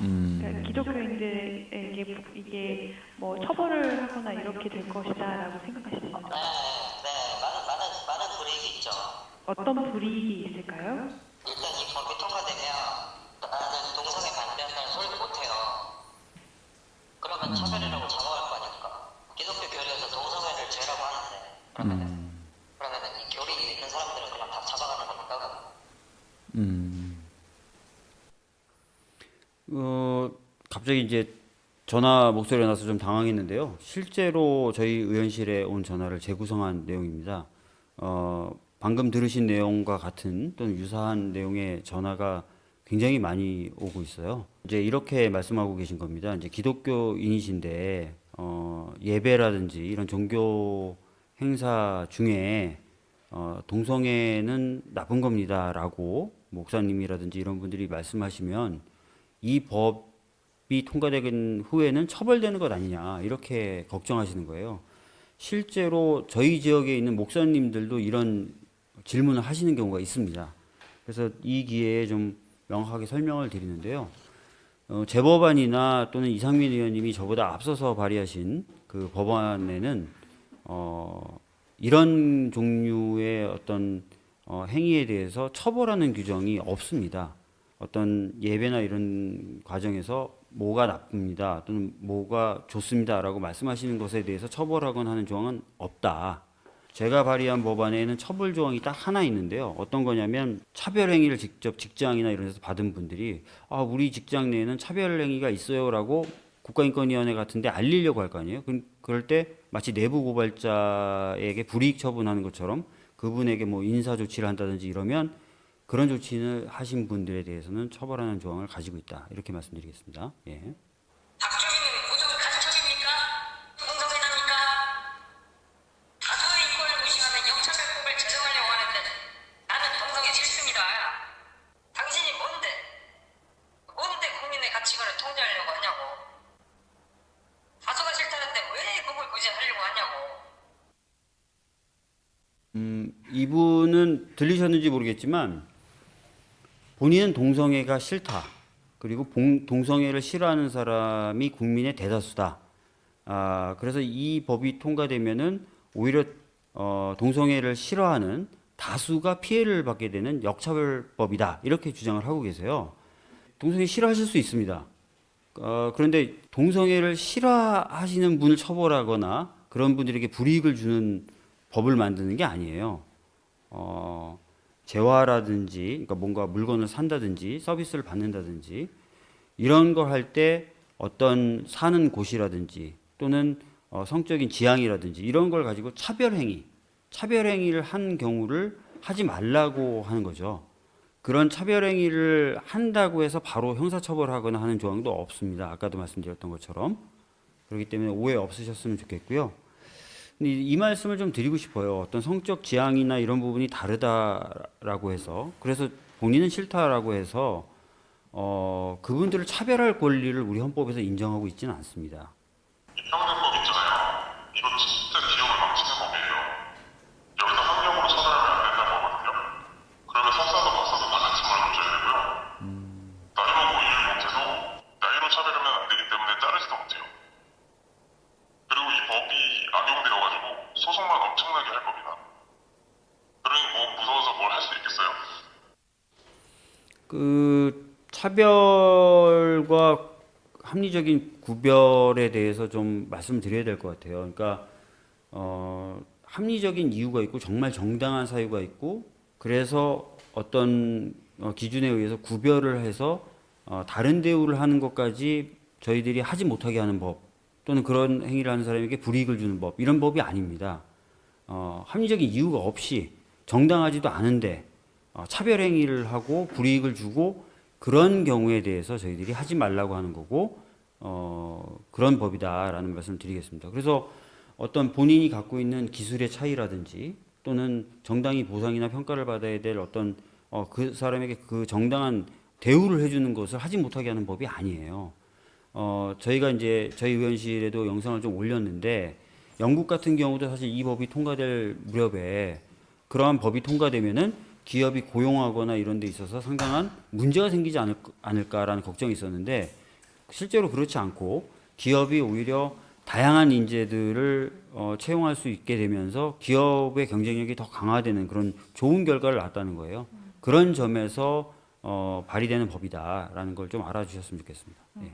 음. 그러니까 기독교인들에게 이게 뭐 처벌을 하거나 이렇게 될 것이다라고 생각하시는 네, 네, 많은 많은 많은 불이익이 있죠. 어떤 불이익이 있을까요? 일단 이 법이 통과되면 나는 동성애 반대한다는 소리를 못해요. 그러면 차별이라고 잡아갈 거 아닙니까? 기독교 교리에서 동성애를 죄라고 하는데 그러면은 음. 그러면은 이 교리 있는 사람들은 그냥 다 잡아가는 겁니까? 음. 어, 갑자기 이제 전화 목소리가 나서 좀 당황했는데요. 실제로 저희 의원실에 온 전화를 재구성한 내용입니다. 어, 방금 들으신 내용과 같은 또는 유사한 내용의 전화가 굉장히 많이 오고 있어요. 이제 이렇게 말씀하고 계신 겁니다. 이제 기독교인이신데 어, 예배라든지 이런 종교 행사 중에 어, 동성애는 나쁜 겁니다라고 목사님이라든지 이런 분들이 말씀하시면 이 법이 통과되긴 후에는 처벌되는 것 아니냐 이렇게 걱정하시는 거예요. 실제로 저희 지역에 있는 목사님들도 이런 질문을 하시는 경우가 있습니다. 그래서 이 기회에 좀 명확하게 설명을 드리는데요. 어, 재법안이나 또는 이상민 의원님이 저보다 앞서서 발의하신 그 법안에는 어, 이런 종류의 어떤 어, 행위에 대해서 처벌하는 규정이 없습니다. 어떤 예배나 이런 과정에서 뭐가 나쁩니다 또는 뭐가 좋습니다라고 말씀하시는 것에 대해서 처벌하거나 하는 조항은 없다. 제가 발의한 법안에는 처벌 조항이 딱 하나 있는데요. 어떤 거냐면 차별 행위를 직접 직장이나 이런 데서 받은 분들이 아 우리 직장 내에는 차별 행위가 있어요라고 국가인권위원회 같은데 알리려고 할 거 아니에요. 그- 그럴 때 마치 내부 고발자에게 불이익 처분하는 것처럼 그분에게 뭐 인사 조치를 한다든지 이러면 그런 조치를 하신 분들에 대해서는 처벌하는 조항을 가지고 있다. 이렇게 말씀드리겠습니다. 예. 음, 이분은 들리셨는지 모르겠지만 본인은 동성애가 싫다. 그리고 봉- 동성애를 싫어하는 사람이 국민의 대다수다. 아, 그래서 이 법이 통과되면은 오히려 어, 동성애를 싫어하는 다수가 피해를 받게 되는 역차별법이다. 이렇게 주장을 하고 계세요. 동성애 싫어하실 수 있습니다. 어, 그런데 동성애를 싫어하시는 분을 처벌하거나 그런 분들에게 불이익을 주는 법을 만드는 게 아니에요. 어, 재화라든지, 그러니까 뭔가 물건을 산다든지 서비스를 받는다든지 이런 걸 할 때 어떤 사는 곳이라든지 또는 어, 성적인 지향이라든지 이런 걸 가지고 차별행위, 차별행위를 한 경우를 하지 말라고 하는 거죠. 그런 차별행위를 한다고 해서 바로 형사처벌하거나 하는 조항도 없습니다. 아까도 말씀드렸던 것처럼. 그렇기 때문에 오해 없으셨으면 좋겠고요. 이- 이 말씀을 좀 드리고 싶어요. 어떤 성적 지향이나 이런 부분이 다르다라고 해서 그래서 본인은 싫다라고 해서 어, 그분들을 차별할 권리를 우리 헌법에서 인정하고 있지는 않습니다. 이 평등법 있잖아요. 이거 진짜 기업을 망치는 법이에요. 여기서 한 명으로 처벌하면 안 된다는 거거든요. 그러면 석사도 박사도 다 같이 말을 줘야 되고요. 나이 먹고 일을 못해도 나이로 차별하면 안 되기 때문에 자르지도 못해요. 그리고 이 법이 악용되어가지고 소송만 엄청나게 할 겁니다. 그러니 뭐 무서워서 뭘 할 수 있겠어요? 그 차별과 합리적인 구별에 대해서 좀 말씀드려야 될 것 같아요. 그러니까 어, 합리적인 이유가 있고 정말 정당한 사유가 있고 그래서 어떤 어, 기준에 의해서 구별을 해서 어, 다른 대우를 하는 것까지 저희들이 하지 못하게 하는 법 또는 그런 행위를 하는 사람에게 불이익을 주는 법 이런 법이 아닙니다. 어, 합리적인 이유가 없이 정당하지도 않은데 어, 차별 행위를 하고 불이익을 주고 그런 경우에 대해서 저희들이 하지 말라고 하는 거고 어, 그런 법이다라는 말씀을 드리겠습니다. 그래서 어떤 본인이 갖고 있는 기술의 차이라든지 또는 정당히 보상이나 평가를 받아야 될 어떤 어, 그 사람에게 그 정당한 대우를 해주는 것을 하지 못하게 하는 법이 아니에요. 어, 저희가 이제 저희 의원실에도 영상을 좀 올렸는데 영국 같은 경우도 사실 이 법이 통과될 무렵에 그러한 법이 통과되면은 기업이 고용하거나 이런 데 있어서 상당한 문제가 생기지 않을, 않을까라는 걱정이 있었는데 실제로 그렇지 않고 기업이 오히려 다양한 인재들을 어, 채용할 수 있게 되면서 기업의 경쟁력이 더 강화되는 그런 좋은 결과를 낳았다는 거예요. 그런 점에서 어, 발의되는 법이다라는 걸 좀 알아주셨으면 좋겠습니다. 예.